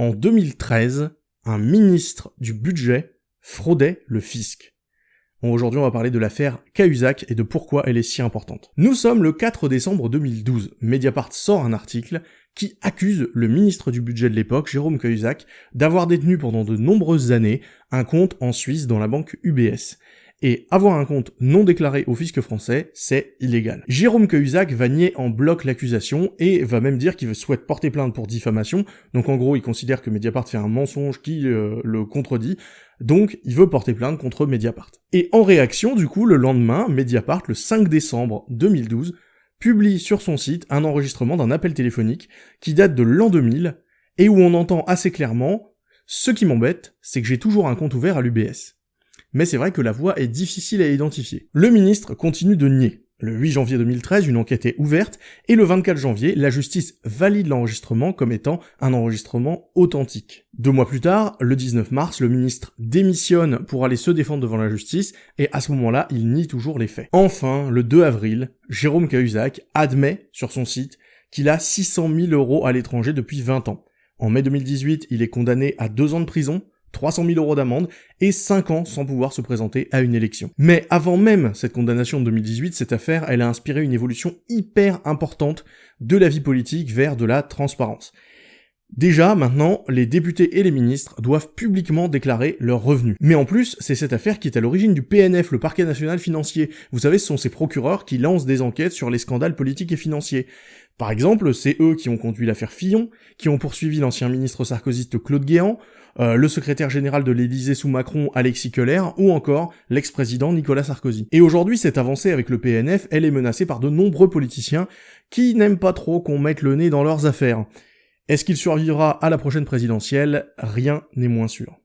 En 2013, un ministre du budget fraudait le fisc. Aujourd'hui, on va parler de l'affaire Cahuzac et de pourquoi elle est si importante. Nous sommes le 4 décembre 2012. Mediapart sort un article qui accuse le ministre du budget de l'époque, Jérôme Cahuzac, d'avoir détenu pendant de nombreuses années un compte en Suisse dans la banque UBS. Et avoir un compte non déclaré au fisc français, c'est illégal. Jérôme Cahuzac va nier en bloc l'accusation et va même dire qu'il souhaite porter plainte pour diffamation. Donc en gros, il considère que Mediapart fait un mensonge qui euh, le contredit. Donc il veut porter plainte contre Mediapart. Et en réaction, du coup, le lendemain, Mediapart, le 5 décembre 2012, publie sur son site un enregistrement d'un appel téléphonique qui date de l'an 2000 et où on entend assez clairement « Ce qui m'embête, c'est que j'ai toujours un compte ouvert à l'UBS » mais c'est vrai que la voix est difficile à identifier. Le ministre continue de nier. Le 8 janvier 2013, une enquête est ouverte, et le 24 janvier, la justice valide l'enregistrement comme étant un enregistrement authentique. Deux mois plus tard, le 19 mars, le ministre démissionne pour aller se défendre devant la justice, et à ce moment-là, il nie toujours les faits. Enfin, le 2 avril, Jérôme Cahuzac admet sur son site qu'il a 600 000 euros à l'étranger depuis 20 ans. En mai 2018, il est condamné à deux ans de prison, 300 000 euros d'amende et 5 ans sans pouvoir se présenter à une élection. Mais avant même cette condamnation de 2018, cette affaire, elle a inspiré une évolution hyper importante de la vie politique vers de la transparence. Déjà, maintenant, les députés et les ministres doivent publiquement déclarer leurs revenus. Mais en plus, c'est cette affaire qui est à l'origine du PNF, le parquet national financier. Vous savez, ce sont ces procureurs qui lancent des enquêtes sur les scandales politiques et financiers. Par exemple, c'est eux qui ont conduit l'affaire Fillon, qui ont poursuivi l'ancien ministre sarkozyste Claude Guéant, euh, le secrétaire général de l'Élysée sous Macron, Alexis Keller, ou encore l'ex-président Nicolas Sarkozy. Et aujourd'hui, cette avancée avec le PNF, elle est menacée par de nombreux politiciens qui n'aiment pas trop qu'on mette le nez dans leurs affaires. Est-ce qu'il survivra à la prochaine présidentielle? Rien n'est moins sûr.